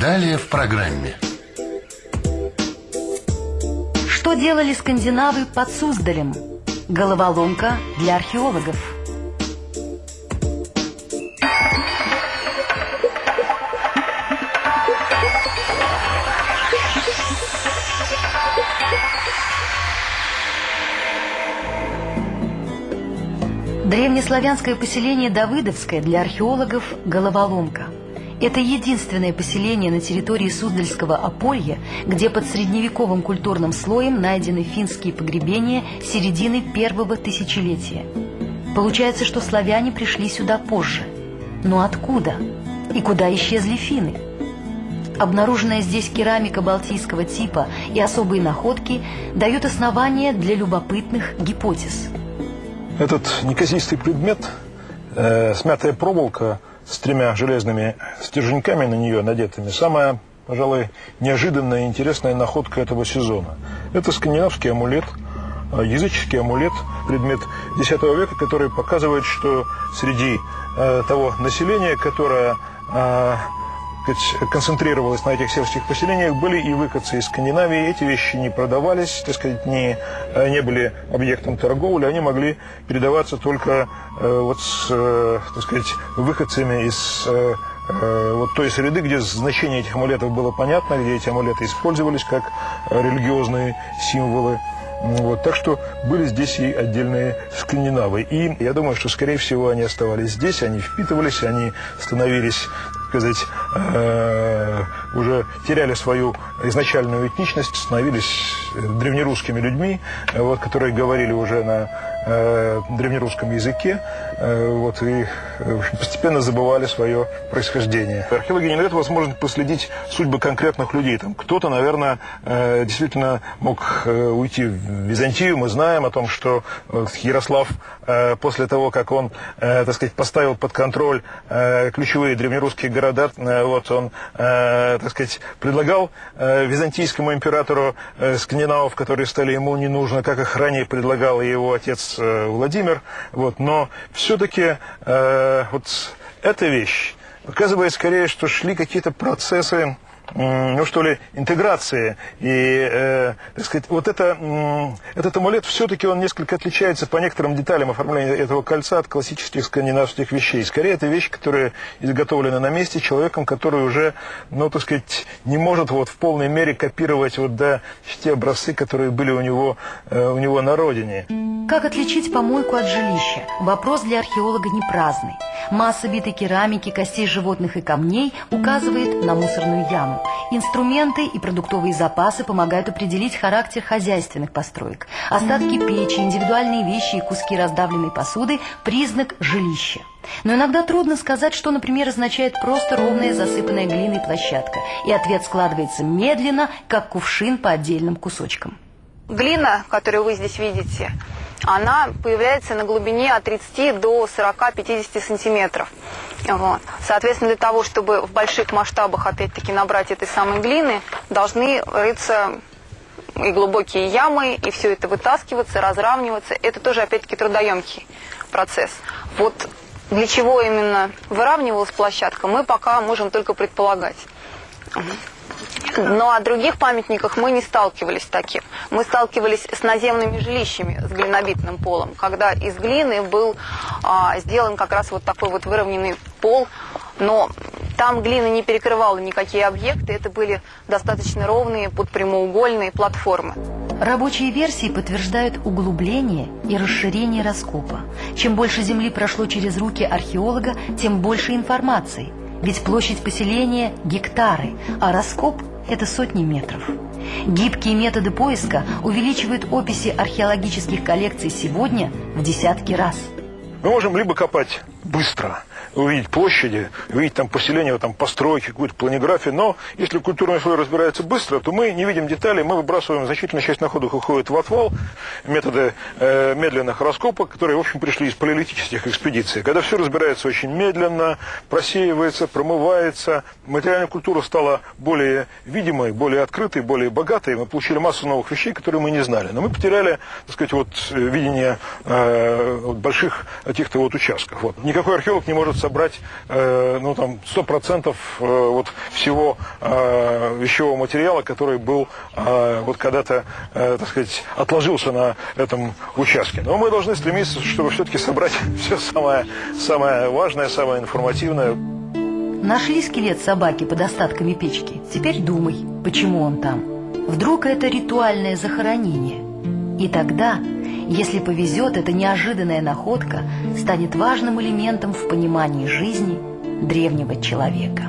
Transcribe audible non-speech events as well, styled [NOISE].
Далее в программе. Что делали скандинавы под Суздалем? Головоломка для археологов. Древнеславянское поселение Давыдовское для археологов – головоломка. Это единственное поселение на территории Суздальского Аполья, где под средневековым культурным слоем найдены финские погребения середины первого тысячелетия. Получается, что славяне пришли сюда позже. Но откуда? И куда исчезли финны? Обнаруженная здесь керамика балтийского типа и особые находки дают основания для любопытных гипотез – этот неказистый предмет, э, смятая проволока с тремя железными стерженьками на нее надетыми, самая, пожалуй, неожиданная и интересная находка этого сезона. Это скандинавский амулет, э, языческий амулет, предмет X века, который показывает, что среди э, того населения, которое э, сказать, концентрировалась на этих сельских поселениях, были и выходцы из Скандинавии. Эти вещи не продавались, так сказать, не, э, не были объектом торговли, они могли передаваться только э, вот с, э, так сказать, выходцами из э, вот той среды, где значение этих амулетов было понятно, где эти амулеты использовались как религиозные символы. Вот, так что были здесь и отдельные скандинавы. И я думаю, что, скорее всего, они оставались здесь, они впитывались, они становились сказать, э, уже теряли свою изначальную этничность, становились древнерусскими людьми, э, вот, которые говорили уже на э, древнерусском языке, э, вот, и в общем, постепенно забывали свое происхождение. Археологи не дают возможность последить судьбы конкретных людей. Там кто-то, наверное, э, действительно мог э, уйти в Византию. Мы знаем о том, что э, Ярослав э, после того, как он, э, так сказать, поставил под контроль э, ключевые древнерусские города, э, вот он, э, так сказать, предлагал э, византийскому императору э, скандинавов, которые стали ему не нужны, как их ранее предлагал его отец э, Владимир. Вот, но все-таки э, вот эта вещь показывает скорее, что шли какие-то процессы ну что ли, интеграции. И, э, так сказать, вот это, э, этот амулет все-таки он несколько отличается по некоторым деталям оформления этого кольца от классических скандинавских вещей. Скорее, это вещь, которая изготовлена на месте человеком, который уже, ну, так сказать, не может вот в полной мере копировать вот, да, те образцы, которые были у него, э, у него на родине. Как отличить помойку от жилища? Вопрос для археолога не праздный. Масса битой керамики, костей животных и камней указывает на мусорную яму. Инструменты и продуктовые запасы помогают определить характер хозяйственных построек. Остатки печи, индивидуальные вещи и куски раздавленной посуды – признак жилища. Но иногда трудно сказать, что, например, означает просто ровная засыпанная глиной площадка. И ответ складывается медленно, как кувшин по отдельным кусочкам. Глина, которую вы здесь видите, она появляется на глубине от 30 до 40-50 сантиметров. Вот. Соответственно, для того, чтобы в больших масштабах, опять-таки, набрать этой самой глины, должны рыться и глубокие ямы, и все это вытаскиваться, разравниваться. Это тоже, опять-таки, трудоемкий процесс. Вот для чего именно выравнивалась площадка, мы пока можем только предполагать. Но о других памятниках мы не сталкивались с таким. Мы сталкивались с наземными жилищами с глинобитным полом, когда из глины был а, сделан как раз вот такой вот выровненный пол, но там глина не перекрывала никакие объекты, это были достаточно ровные подпрямоугольные платформы. Рабочие версии подтверждают углубление и расширение раскопа. Чем больше земли прошло через руки археолога, тем больше информации. Ведь площадь поселения – гектары, а раскоп – это сотни метров. Гибкие методы поиска увеличивают описи археологических коллекций сегодня в десятки раз. Мы можем либо копать быстро – увидеть площади, увидеть там поселение, там постройки, какую-то планиграфию. Но если культурный слой разбирается быстро, то мы не видим деталей, мы выбрасываем значительная часть находок уходит в отвал, методы э, медленных раскопок, которые, в общем, пришли из палеолитических экспедиций. Когда все разбирается очень медленно, просеивается, промывается, материальная культура стала более видимой, более открытой, более богатой, мы получили массу новых вещей, которые мы не знали. Но мы потеряли, так сказать, вот видение э, больших каких-то вот участков. Вот. Никакой археолог не может собрать э, ну, там, 100% э, вот всего э, вещевого материала, который был э, вот когда-то, э, так сказать, отложился на этом участке. Но мы должны стремиться, чтобы все-таки собрать [LAUGHS] все самое, самое важное, самое информативное. Нашли скелет собаки под остатками печки. Теперь думай, почему он там. Вдруг это ритуальное захоронение. И тогда, если повезет, эта неожиданная находка станет важным элементом в понимании жизни древнего человека.